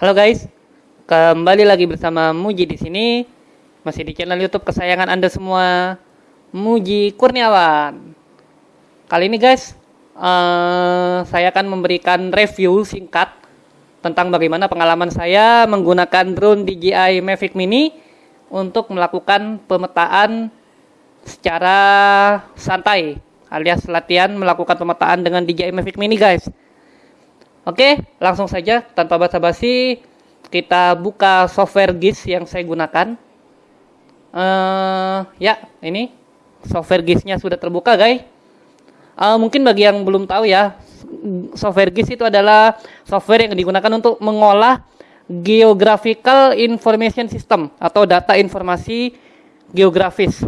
Halo guys, kembali lagi bersama Muji di sini. Masih di channel YouTube kesayangan Anda semua, Muji Kurniawan. Kali ini guys, uh, saya akan memberikan review singkat tentang bagaimana pengalaman saya menggunakan drone DJI Mavic Mini untuk melakukan pemetaan secara santai alias latihan melakukan pemetaan dengan DJI Mavic Mini guys. Oke, langsung saja tanpa basa-basi kita buka software GIS yang saya gunakan. Uh, ya, ini software GIS-nya sudah terbuka, guys. Uh, mungkin bagi yang belum tahu ya, software GIS itu adalah software yang digunakan untuk mengolah Geographical Information System atau data informasi geografis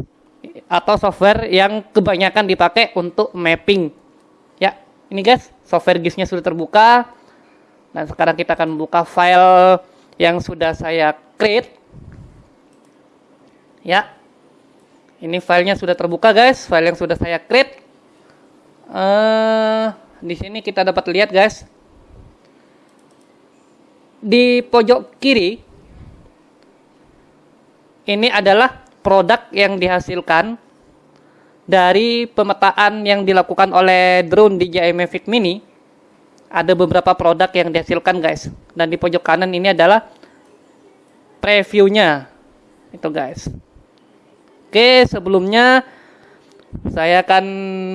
atau software yang kebanyakan dipakai untuk mapping. Ini guys, software GIS-nya sudah terbuka. Dan sekarang kita akan membuka file yang sudah saya create. Ya. Ini filenya sudah terbuka guys, file yang sudah saya create. Uh, di sini kita dapat lihat guys. Di pojok kiri ini adalah produk yang dihasilkan dari pemetaan yang dilakukan oleh drone DJI Mavic Mini ada beberapa produk yang dihasilkan guys. Dan di pojok kanan ini adalah previewnya. Itu guys. Oke sebelumnya saya akan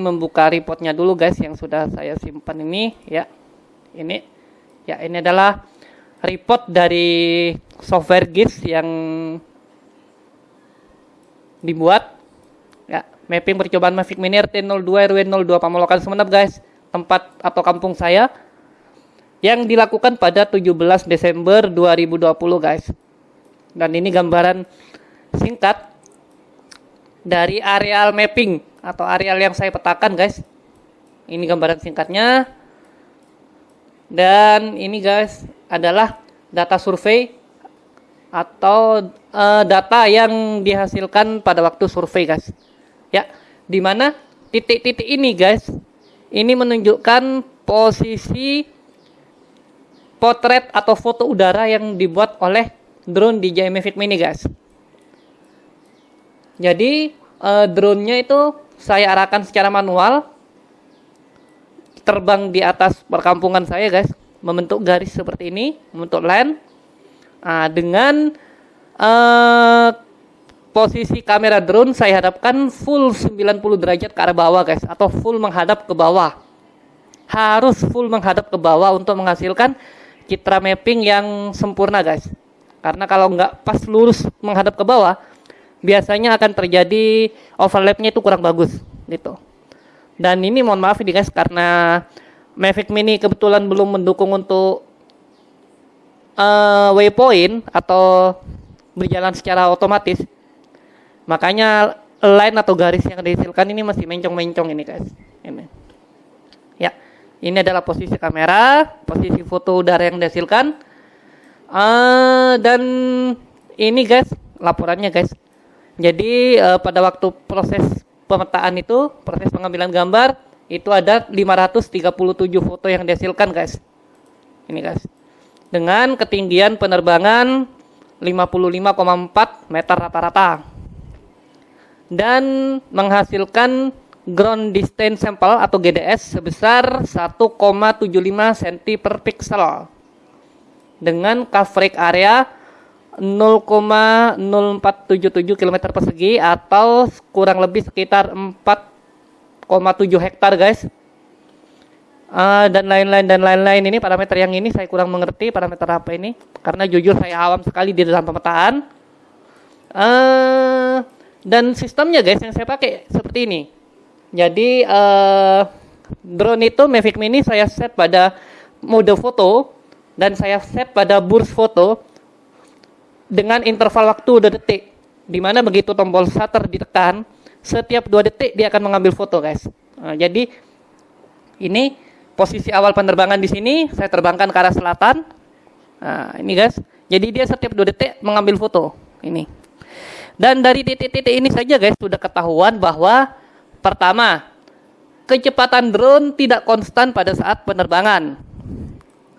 membuka reportnya dulu guys yang sudah saya simpan ini. Ya ini. Ya ini adalah report dari software GIS yang dibuat Mapping percobaan Mavic Mini RT02 RW02 Pamolokan Semenep guys. Tempat atau kampung saya yang dilakukan pada 17 Desember 2020 guys. Dan ini gambaran singkat dari areal mapping atau areal yang saya petakan guys. Ini gambaran singkatnya. Dan ini guys adalah data survei atau uh, data yang dihasilkan pada waktu survei guys ya di mana titik-titik ini guys? Ini menunjukkan posisi potret atau foto udara yang dibuat oleh drone DJI Mavic Mini guys. Jadi uh, drone-nya itu saya arahkan secara manual terbang di atas perkampungan saya guys. Membentuk garis seperti ini membentuk line nah, dengan uh, posisi kamera drone saya hadapkan full 90 derajat ke arah bawah guys atau full menghadap ke bawah. Harus full menghadap ke bawah untuk menghasilkan citra mapping yang sempurna guys. Karena kalau nggak pas lurus menghadap ke bawah biasanya akan terjadi overlapnya itu kurang bagus gitu. Dan ini mohon maaf ini guys karena Mavic Mini kebetulan belum mendukung untuk uh, waypoint atau berjalan secara otomatis Makanya line atau garis yang dihasilkan ini masih mencong-mencong ini guys. Ini. Ya, ini adalah posisi kamera, posisi foto udara yang dihasilkan. Uh, dan ini guys, laporannya guys. Jadi uh, pada waktu proses pemetaan itu, proses pengambilan gambar, itu ada 537 foto yang dihasilkan guys. Ini guys. Dengan ketinggian penerbangan 55,4 meter rata-rata dan menghasilkan ground distance sample atau GDS sebesar 1,75 cm per pixel dengan coverage area 0,0477 km persegi atau kurang lebih sekitar 4,7 hektar guys. Uh, dan lain-lain dan lain-lain. Ini parameter yang ini saya kurang mengerti parameter apa ini karena jujur saya awam sekali di dalam pemetaan. Uh, dan sistemnya guys yang saya pakai seperti ini. Jadi uh, drone itu Mavic Mini saya set pada mode foto dan saya set pada burst foto dengan interval waktu 2 detik. Di mana begitu tombol shutter ditekan, setiap 2 detik dia akan mengambil foto guys. Nah, jadi ini posisi awal penerbangan di sini saya terbangkan ke arah selatan. Nah, ini guys. Jadi dia setiap 2 detik mengambil foto. Ini. Dan dari titik-titik ini saja guys sudah ketahuan bahwa pertama, kecepatan drone tidak konstan pada saat penerbangan.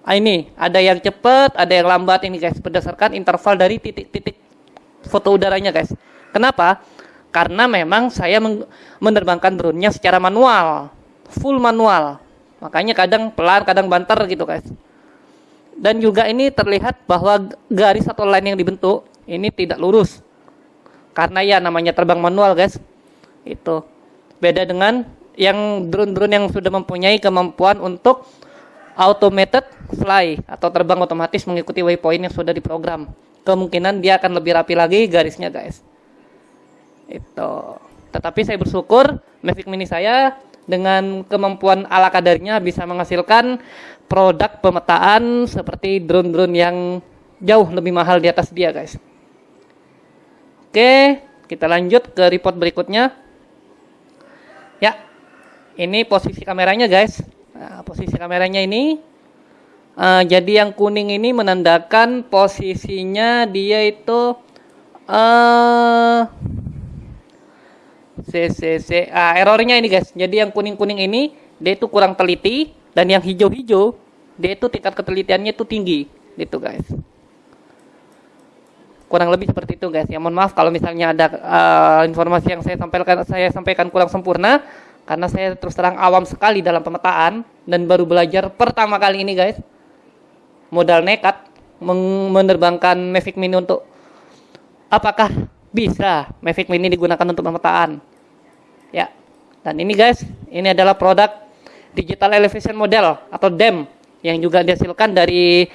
ah, ini ada yang cepat, ada yang lambat ini guys berdasarkan interval dari titik-titik foto udaranya guys. Kenapa? Karena memang saya menerbangkan drone-nya secara manual, full manual. Makanya kadang pelan, kadang banter gitu guys. Dan juga ini terlihat bahwa garis atau line yang dibentuk ini tidak lurus. Karena ya namanya terbang manual guys. Itu beda dengan yang drone-drone yang sudah mempunyai kemampuan untuk automated fly atau terbang otomatis mengikuti waypoint yang sudah diprogram. Kemungkinan dia akan lebih rapi lagi garisnya guys. Itu. Tetapi saya bersyukur Mavic Mini saya dengan kemampuan ala kadarnya bisa menghasilkan produk pemetaan seperti drone-drone yang jauh lebih mahal di atas dia guys. Oke, kita lanjut ke report berikutnya. Ya, ini posisi kameranya guys. Nah, posisi kameranya ini uh, jadi yang kuning ini menandakan posisinya dia itu uh, CCC ah, errornya ini guys. Jadi yang kuning-kuning ini dia itu kurang teliti dan yang hijau-hijau dia itu tingkat ketelitiannya itu tinggi gitu guys. Kurang lebih seperti itu guys. Ya. Mohon maaf kalau misalnya ada uh, informasi yang saya sampaikan saya sampaikan kurang sempurna karena saya terus terang awam sekali dalam pemetaan dan baru belajar pertama kali ini guys. Modal nekat menerbangkan Mavic Mini untuk apakah bisa Mavic Mini digunakan untuk pemetaan? Ya. Dan ini guys ini adalah produk digital elevation model atau DEM yang juga dihasilkan dari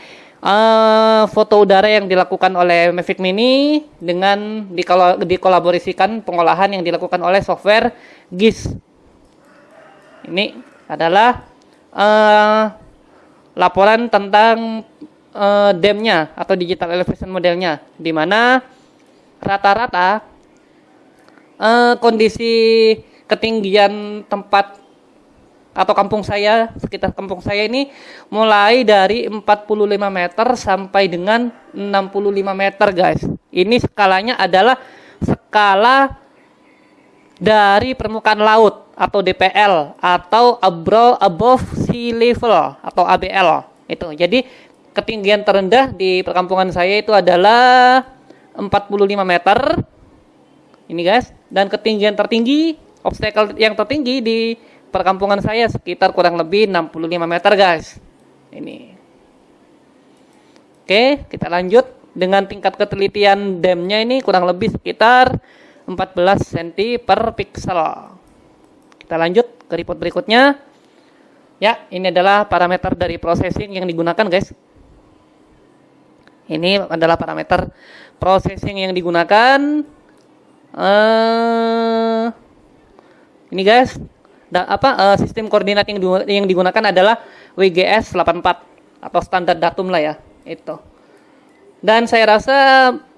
uh, foto udara yang dilakukan oleh Mavic Mini dengan dikolaborasikan pengolahan yang dilakukan oleh software GIS. Ini adalah uh, laporan tentang uh, DEM-nya atau digital elevation modelnya, di mana rata-rata uh, kondisi ketinggian tempat atau kampung saya, sekitar kampung saya ini mulai dari 45 meter sampai dengan 65 meter guys. Ini skalanya adalah skala dari permukaan laut atau DPL atau above, above sea level atau ABL itu. Jadi ketinggian terendah di perkampungan saya itu adalah 45 meter. Ini guys, dan ketinggian tertinggi obstacle yang tertinggi di perkampungan saya sekitar kurang lebih 65 meter guys. Ini. Oke, kita lanjut dengan tingkat ketelitian damnya ini kurang lebih sekitar 14 cm per pixel. Kita lanjut ke report berikutnya. Ya, ini adalah parameter dari processing yang digunakan, guys. Ini adalah parameter processing yang digunakan. Uh, ini guys, apa uh, sistem koordinat yang, yang digunakan adalah WGS 84 atau standar datum lah ya, itu. Dan saya rasa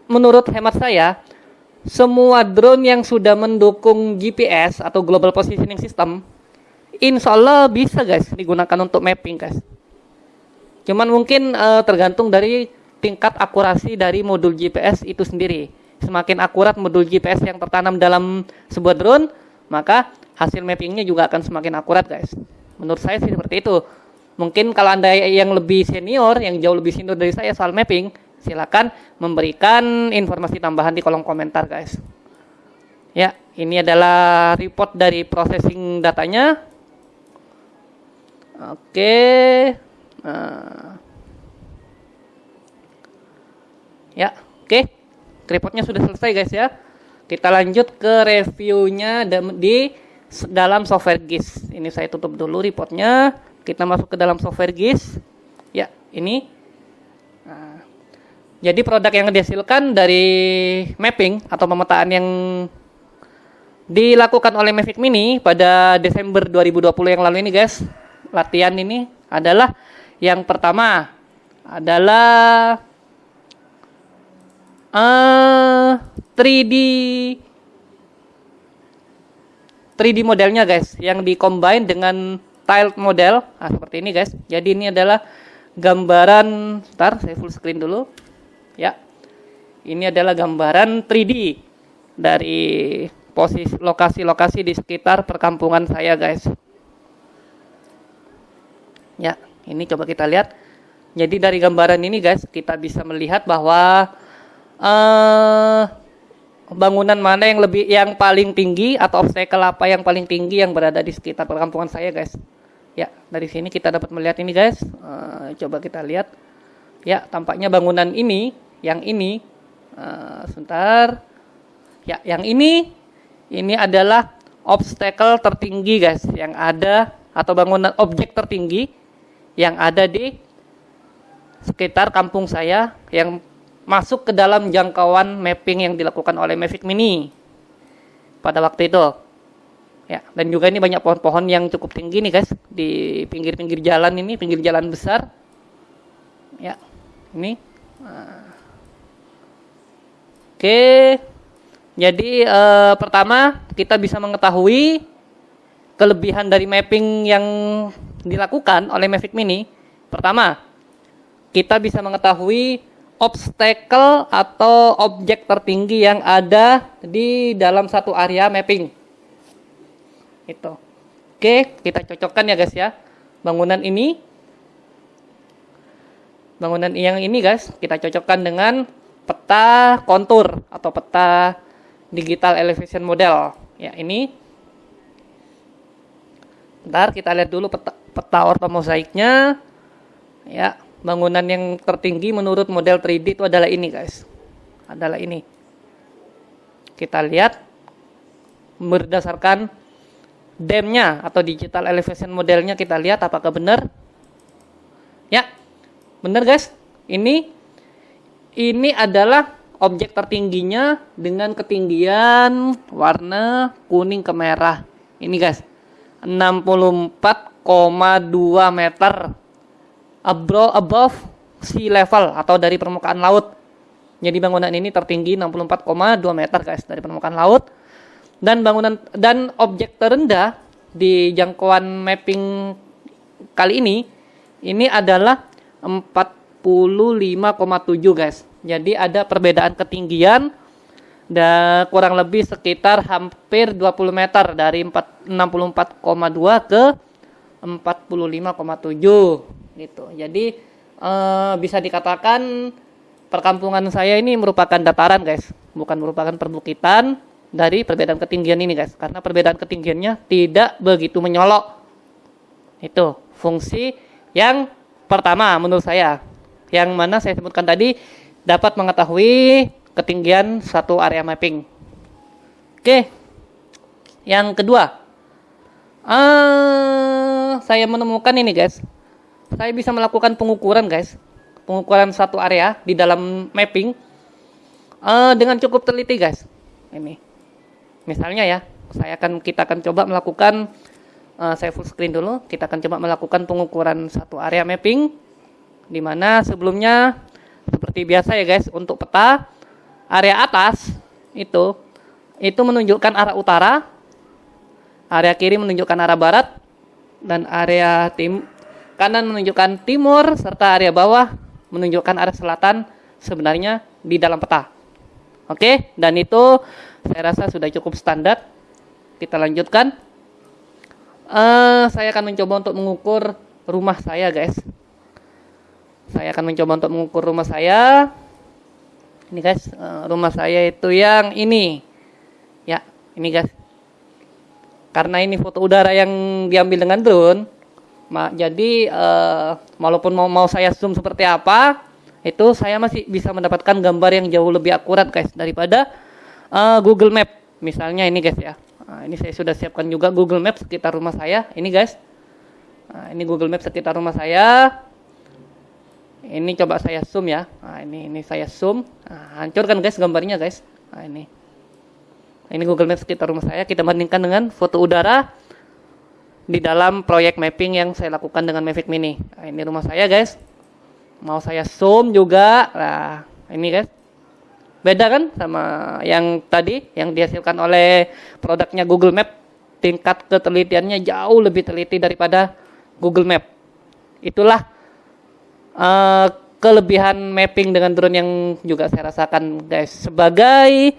menurut hemat saya semua drone yang sudah mendukung GPS atau Global Positioning System, insya Allah bisa guys digunakan untuk mapping guys. Cuman mungkin uh, tergantung dari tingkat akurasi dari modul GPS itu sendiri. Semakin akurat modul GPS yang tertanam dalam sebuah drone, maka hasil mappingnya juga akan semakin akurat guys. Menurut saya sih seperti itu. Mungkin kalau anda yang lebih senior, yang jauh lebih senior dari saya soal mapping, silakan memberikan informasi tambahan di kolom komentar guys. Ya, ini adalah report dari processing datanya. Oke. Nah. Ya, oke. Reportnya sudah selesai guys ya. Kita lanjut ke reviewnya di dalam software GIS. Ini saya tutup dulu reportnya. Kita masuk ke dalam software GIS. Ya, ini jadi produk yang dihasilkan dari mapping atau pemetaan yang dilakukan oleh Mavic Mini pada Desember 2020 yang lalu ini guys. Latihan ini adalah yang pertama adalah uh, 3D 3D modelnya guys yang dikombin dengan tiled model nah, seperti ini guys. Jadi ini adalah gambaran ntar saya full screen dulu ya. Ini adalah gambaran 3D dari posisi lokasi-lokasi di sekitar perkampungan saya, guys. Ya, ini coba kita lihat Jadi dari gambaran ini guys, kita bisa melihat bahwa uh, bangunan mana yang lebih yang paling tinggi atau obstacle apa yang paling tinggi yang berada di sekitar perkampungan saya guys. Ya, dari sini kita dapat melihat ini guys. Uh, coba kita lihat. Ya, tampaknya bangunan ini, yang ini, uh, sebentar. Ya, yang ini, ini adalah obstacle tertinggi guys, yang ada atau bangunan objek tertinggi yang ada di sekitar kampung saya yang masuk ke dalam jangkauan mapping yang dilakukan oleh Mavic Mini pada waktu itu. Ya, dan juga ini banyak pohon-pohon yang cukup tinggi nih guys di pinggir-pinggir jalan ini, pinggir jalan besar. Ya, ini. Oke. Jadi eh, pertama kita bisa mengetahui kelebihan dari mapping yang dilakukan oleh Mavic Mini. Pertama, kita bisa mengetahui obstacle atau objek tertinggi yang ada di dalam satu area mapping. Itu. Oke, kita cocokkan ya guys ya. Bangunan ini bangunan yang ini guys, kita cocokkan dengan peta kontur atau peta digital elevation model. Ya, ini Bentar, kita lihat dulu peta, peta ortomosaiknya. Ya, bangunan yang tertinggi menurut model 3D itu adalah ini guys. Adalah ini. Kita lihat berdasarkan demnya atau digital elevation modelnya kita lihat apakah benar. Ya benar guys. Ini ini adalah objek tertingginya dengan ketinggian warna kuning ke merah ini guys 64,2 meter above, above sea level atau dari permukaan laut. Jadi bangunan ini tertinggi 64,2 meter guys dari permukaan laut. Dan bangunan dan objek terendah di jangkauan mapping kali ini ini adalah 45,7 guys. Jadi ada perbedaan ketinggian dan kurang lebih sekitar hampir 20 meter dari 64,2 ke 45,7 gitu. Jadi uh, bisa dikatakan perkampungan saya ini merupakan dataran guys, bukan merupakan perbukitan dari perbedaan ketinggian ini guys. Karena perbedaan ketinggiannya tidak begitu menyolok. Itu fungsi yang pertama menurut saya. Yang mana saya sebutkan tadi dapat mengetahui ketinggian satu area mapping. Oke. Yang kedua, uh, saya menemukan ini guys saya bisa melakukan pengukuran guys. Pengukuran satu area di dalam mapping. Uh, dengan cukup teliti guys. Ini. Misalnya ya saya akan kita akan coba melakukan uh, saya full screen dulu. Kita akan coba melakukan pengukuran satu area mapping di mana sebelumnya seperti biasa ya guys untuk peta area atas itu itu menunjukkan arah utara area kiri menunjukkan arah barat dan area tim kanan menunjukkan timur, serta area bawah menunjukkan arah selatan sebenarnya di dalam peta. Oke, dan itu saya rasa sudah cukup standar. Kita lanjutkan. Uh, saya akan mencoba untuk mengukur rumah saya, guys. Saya akan mencoba untuk mengukur rumah saya. Ini guys, uh, rumah saya itu yang ini. Ya, ini guys. Karena ini foto udara yang diambil dengan drone, Ma, jadi uh, walaupun mau mau saya zoom seperti apa, itu saya masih bisa mendapatkan gambar yang jauh lebih akurat guys daripada uh, Google Map. Misalnya ini guys ya. Nah, ini saya sudah siapkan juga Google Map sekitar rumah saya. Ini guys. Nah, ini Google Map sekitar rumah saya. Ini coba saya zoom ya. Nah, ini ini saya zoom. Nah, hancurkan guys gambarnya guys. Nah, ini. Ini Google Map sekitar rumah saya. Kita bandingkan dengan foto udara di dalam proyek mapping yang saya lakukan dengan Mavic Mini. Nah, ini rumah saya guys. Mau saya zoom juga. Nah, ini guys. Beda kan sama yang tadi yang dihasilkan oleh produknya Google Map. Tingkat ketelitiannya jauh lebih teliti daripada Google Map. Itulah uh, kelebihan mapping dengan drone yang juga saya rasakan guys. Sebagai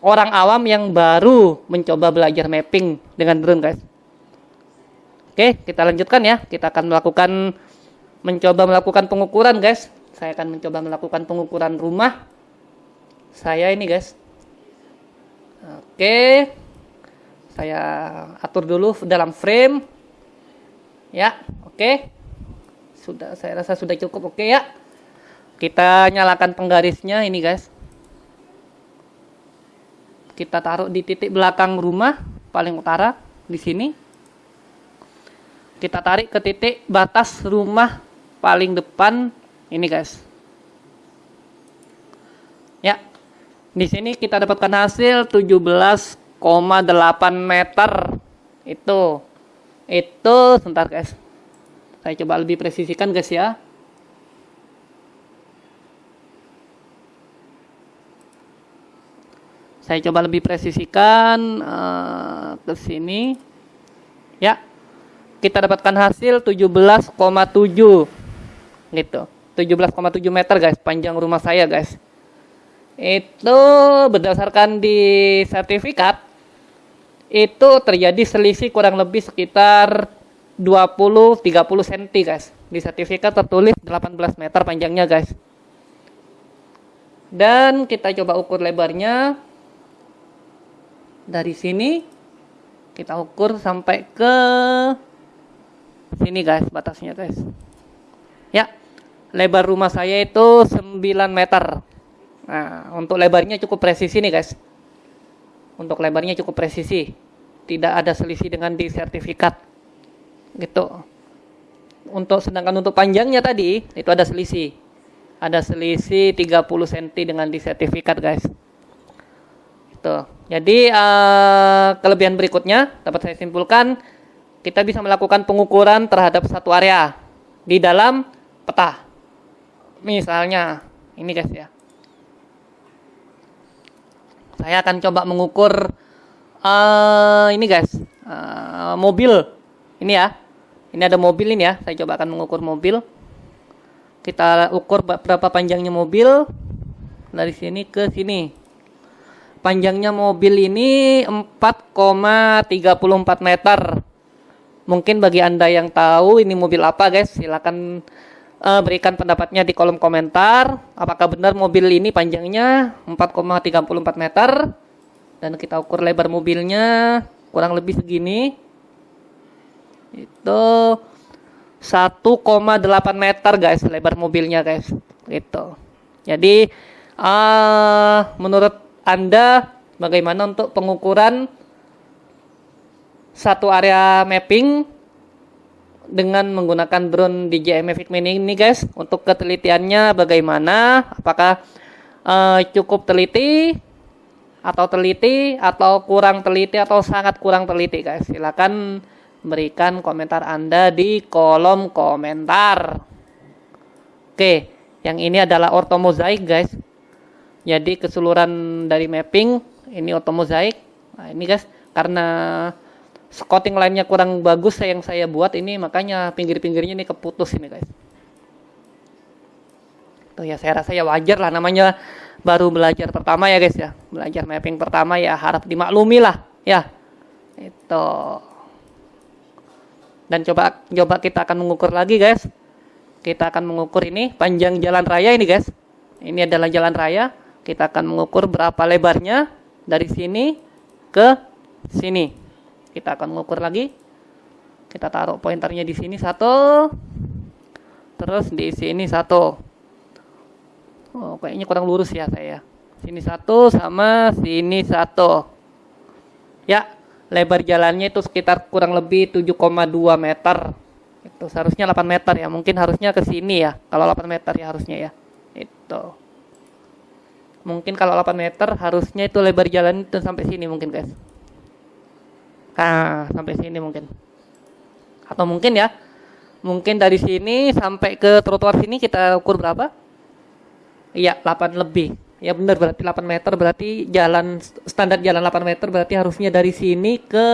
orang awam yang baru mencoba belajar mapping dengan drone guys Oke, kita lanjutkan ya. Kita akan melakukan mencoba melakukan pengukuran guys. Saya akan mencoba melakukan pengukuran rumah. Saya ini guys. Oke. Saya atur dulu dalam frame. Ya oke. Sudah saya rasa sudah cukup oke ya. Kita nyalakan penggarisnya ini guys. Kita taruh di titik belakang rumah paling utara di sini kita tarik ke titik batas rumah paling depan. Ini guys. Ya. Di sini kita dapatkan hasil 17,8 meter. Itu. Itu sebentar guys. Saya coba lebih presisikan guys ya. Saya coba lebih presisikan uh, ke sini kita dapatkan hasil 17,7 gitu 17,7 meter guys panjang rumah saya guys. Itu berdasarkan di sertifikat itu terjadi selisih kurang lebih sekitar 20-30 cm guys. Di sertifikat tertulis 18 meter panjangnya guys. Dan kita coba ukur lebarnya. Dari sini kita ukur sampai ke sini guys batasnya guys. Ya lebar rumah saya itu 9 meter. Nah untuk lebarnya cukup presisi nih guys. Untuk lebarnya cukup presisi. Tidak ada selisih dengan di sertifikat. Gitu. Untuk sedangkan untuk panjangnya tadi itu ada selisih. Ada selisih 30 cm dengan di sertifikat guys. Itu jadi uh, kelebihan berikutnya dapat saya simpulkan kita bisa melakukan pengukuran terhadap satu area di dalam peta. Misalnya, ini guys ya. Saya akan coba mengukur uh, ini guys, uh, mobil. Ini ya. Ini ada mobil ini ya. Saya coba akan mengukur mobil. Kita ukur berapa panjangnya mobil dari sini ke sini. Panjangnya mobil ini 4,34 meter Mungkin bagi Anda yang tahu ini mobil apa guys, silakan uh, berikan pendapatnya di kolom komentar. Apakah benar mobil ini panjangnya 4,34 meter dan kita ukur lebar mobilnya kurang lebih segini. Itu 1,8 meter guys lebar mobilnya guys. Gitu. Jadi uh, menurut Anda bagaimana untuk pengukuran satu area mapping dengan menggunakan drone DJI Mavic Mini ini guys. Untuk ketelitiannya bagaimana? Apakah uh, cukup teliti atau teliti atau kurang teliti atau sangat kurang teliti guys? Silakan berikan komentar anda di kolom komentar. Oke yang ini adalah ortho mosaic guys. Jadi keseluruhan dari mapping ini ortho mosaic nah ini guys karena scouting lainnya kurang bagus yang saya buat ini makanya pinggir-pinggirnya ini keputus ini guys. Tuh ya saya rasa ya wajar lah namanya baru belajar pertama ya guys ya. Belajar mapping pertama ya harap dimaklumi lah ya. Itu. Dan coba coba kita akan mengukur lagi guys. Kita akan mengukur ini panjang jalan raya ini guys. Ini adalah jalan raya. Kita akan mengukur berapa lebarnya dari sini ke sini kita akan mengukur lagi. Kita taruh pointernya di sini satu. Terus di sini satu. Oh kayaknya kurang lurus ya saya. Sini satu sama sini satu. Ya lebar jalannya itu sekitar kurang lebih 7,2 meter. Itu seharusnya 8 meter ya. Mungkin harusnya ke sini ya. Kalau 8 meter ya harusnya ya. Itu. Mungkin kalau 8 meter harusnya itu lebar jalan itu sampai sini mungkin guys Nah, sampai sini mungkin. Atau mungkin ya, mungkin dari sini sampai ke trotoar sini kita ukur berapa? Iya, 8 lebih. Ya benar berarti 8 meter berarti jalan standar jalan 8 meter berarti harusnya dari sini ke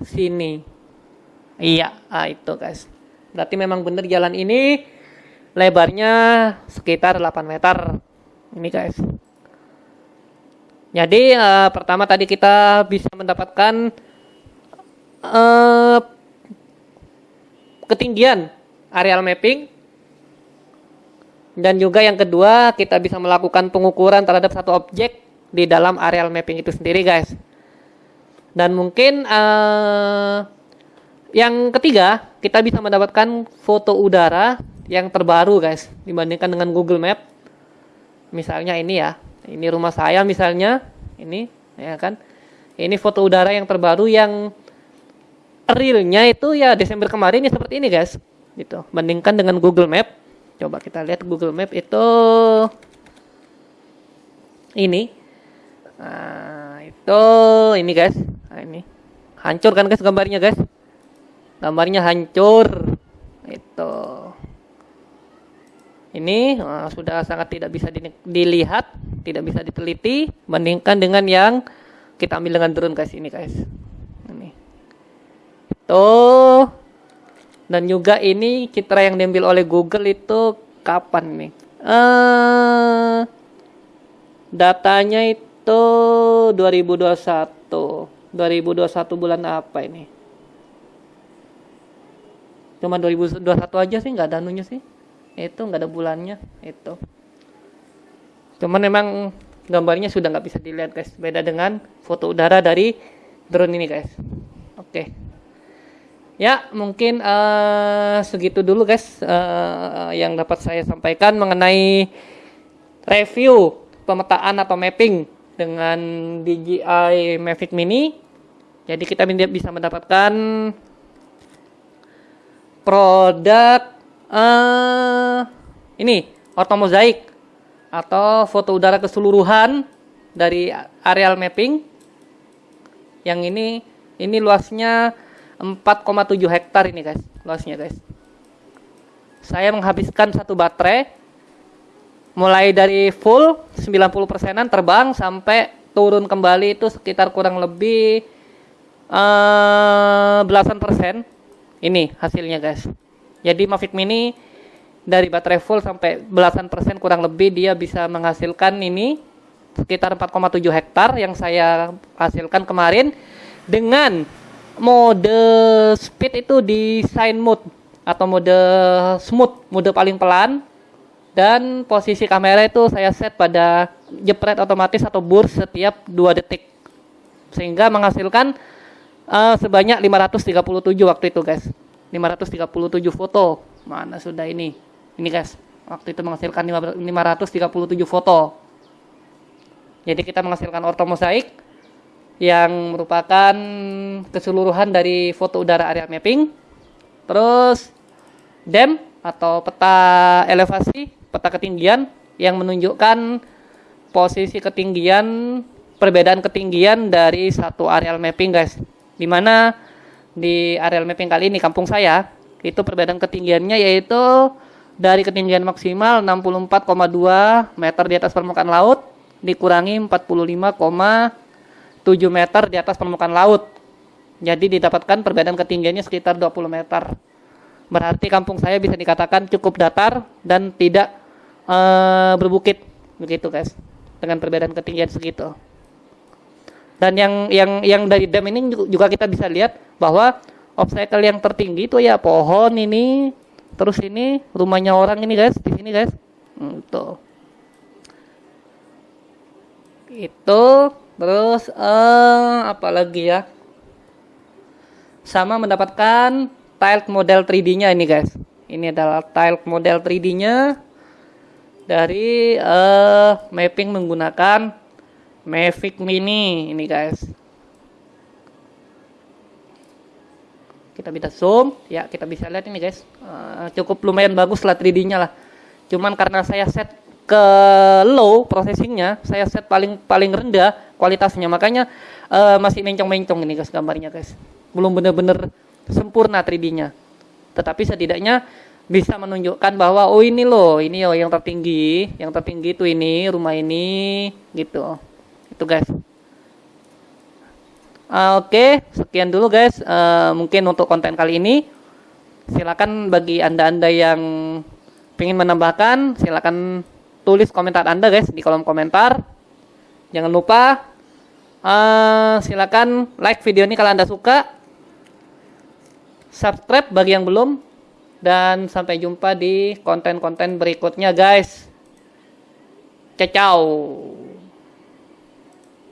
sini. Iya, ah itu guys. Berarti memang benar jalan ini lebarnya sekitar 8 meter. Ini guys. Jadi uh, pertama tadi kita bisa mendapatkan uh, ketinggian areal mapping. Dan juga yang kedua, kita bisa melakukan pengukuran terhadap satu objek di dalam areal mapping itu sendiri, guys. Dan mungkin uh, yang ketiga, kita bisa mendapatkan foto udara yang terbaru, guys, dibandingkan dengan Google Map. Misalnya ini ya, ini rumah saya misalnya, ini ya kan. Ini foto udara yang terbaru yang realnya itu ya Desember kemarin ya seperti ini, guys. Gitu. Bandingkan dengan Google Map Coba kita lihat Google Map itu ini. Nah, itu ini guys. Nah, ini. Hancur kan guys gambarnya guys? Gambarnya hancur. Itu. Ini nah, sudah sangat tidak bisa dilihat, tidak bisa diteliti bandingkan dengan yang kita ambil dengan drone guys ini guys. Ini. Tuh dan juga ini citra yang diambil oleh Google itu kapan nih? Uh, datanya itu 2021. 2021 bulan apa ini? Cuma 2021 aja sih nggak ada anunya sih. Itu nggak ada bulannya itu. Cuman memang gambarnya sudah nggak bisa dilihat guys. Beda dengan foto udara dari drone ini guys. Oke. Ya, mungkin uh, segitu dulu guys uh, yang dapat saya sampaikan mengenai review pemetaan atau mapping dengan DJI Mavic Mini. Jadi kita bisa mendapatkan produk uh, ini otomozaik atau foto udara keseluruhan dari areal mapping. Yang ini ini luasnya 4,7 hektar ini guys luasnya guys saya menghabiskan satu baterai mulai dari full 90 persenan terbang sampai turun kembali itu sekitar kurang lebih uh, belasan persen ini hasilnya guys jadi Mavic Mini dari baterai full sampai belasan persen kurang lebih dia bisa menghasilkan ini sekitar 4,7 hektar yang saya hasilkan kemarin dengan mode speed itu di sign mode atau mode smooth, mode paling pelan. Dan posisi kamera itu saya set pada jepret otomatis atau burst setiap 2 detik. Sehingga menghasilkan uh, sebanyak 537 waktu itu guys 537 foto mana sudah ini ini guys waktu itu menghasilkan 537 foto jadi kita menghasilkan ortomosaik yang merupakan keseluruhan dari foto udara area mapping. Terus DEM atau peta elevasi, peta ketinggian yang menunjukkan posisi ketinggian perbedaan ketinggian dari satu areal mapping guys. Di mana di areal mapping kali ini kampung saya itu perbedaan ketinggiannya yaitu dari ketinggian maksimal 64,2 meter di atas permukaan laut dikurangi 45, 7 meter di atas permukaan laut. Jadi didapatkan perbedaan ketinggiannya sekitar 20 meter. Berarti kampung saya bisa dikatakan cukup datar dan tidak uh, berbukit begitu guys. Dengan perbedaan ketinggian segitu. Dan yang yang yang dari dam ini juga kita bisa lihat bahwa obstacle yang tertinggi itu ya pohon ini, terus ini rumahnya orang ini guys, di sini guys. Hmm, tuh. Itu Terus uh, apa lagi ya? Sama mendapatkan tile model 3D-nya ini guys. Ini adalah tile model 3D-nya dari uh, mapping menggunakan Mavic Mini ini guys. Kita bisa zoom, ya kita bisa lihat ini guys. Uh, cukup lumayan bagus lah 3D-nya lah. Cuman karena saya set ke low processingnya saya set paling paling rendah kualitasnya makanya uh, masih mencong-mencong ini guys gambarnya guys belum benar-benar sempurna 3D-nya tetapi setidaknya bisa menunjukkan bahwa oh ini loh ini oh yang tertinggi yang tertinggi itu ini rumah ini gitu itu guys. Oke okay, sekian dulu guys. Uh, mungkin untuk konten kali ini silakan bagi anda-anda yang ingin menambahkan silakan tulis komentar Anda guys di kolom komentar. Jangan lupa uh, silakan like video ini kalau Anda suka. Subscribe bagi yang belum. Dan sampai jumpa di konten-konten berikutnya guys. Ciao